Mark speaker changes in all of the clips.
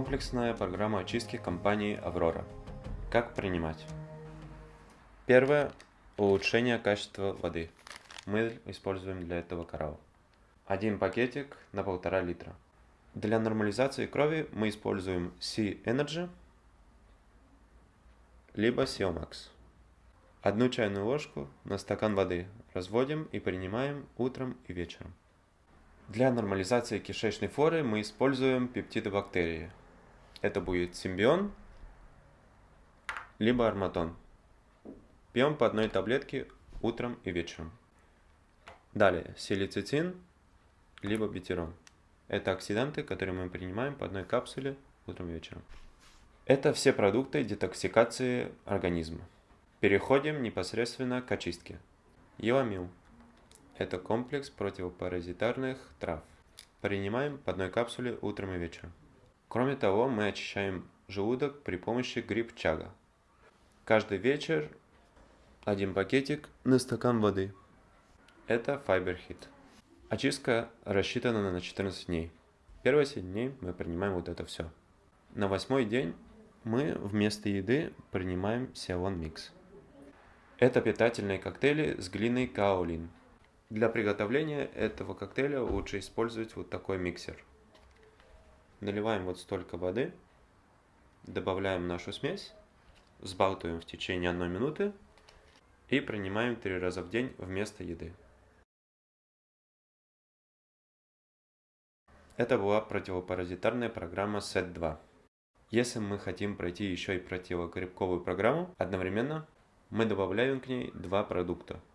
Speaker 1: Комплексная программа очистки компании «Аврора». Как принимать? Первое. Улучшение качества воды. Мы используем для этого коралл. Один пакетик на полтора литра. Для нормализации крови мы используем C-Energy либо Siomax. Одну чайную ложку на стакан воды разводим и принимаем утром и вечером. Для нормализации кишечной флоры мы используем пептиды бактерии. Это будет симбион, либо арматон. Пьем по одной таблетке утром и вечером. Далее, силицитин, либо бетерон. Это оксиданты, которые мы принимаем по одной капсуле утром и вечером. Это все продукты детоксикации организма. Переходим непосредственно к очистке. Еламил. Это комплекс противопаразитарных трав. Принимаем по одной капсуле утром и вечером. Кроме того, мы очищаем желудок при помощи гриб-чага. Каждый вечер один пакетик на стакан воды. Это FiberHit. Очистка рассчитана на 14 дней. Первые 7 дней мы принимаем вот это все. На восьмой день мы вместо еды принимаем Xiaolon Mix. Это питательные коктейли с глиной каолин. Для приготовления этого коктейля лучше использовать вот такой миксер. Наливаем вот столько воды, добавляем нашу смесь, взбалтываем в течение одной минуты и принимаем три раза в день вместо еды. Это была противопаразитарная программа SET2. Если мы хотим пройти еще и противогрибковую программу одновременно, мы добавляем к ней два продукта –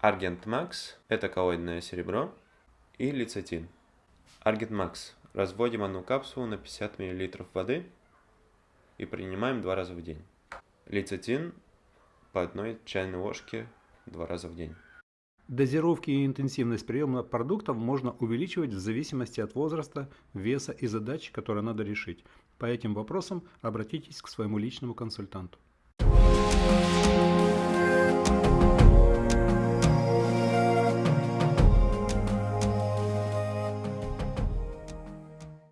Speaker 1: Argent Max – это коллоидное серебро, и лецитин. Argent Max – разводим одну капсулу на 50 мл воды и принимаем два раза в день. Лецитин по одной чайной ложке два раза в день.
Speaker 2: Дозировки и интенсивность приема продуктов можно увеличивать в зависимости от возраста, веса и задач, которые надо решить. По этим вопросам обратитесь к своему личному консультанту.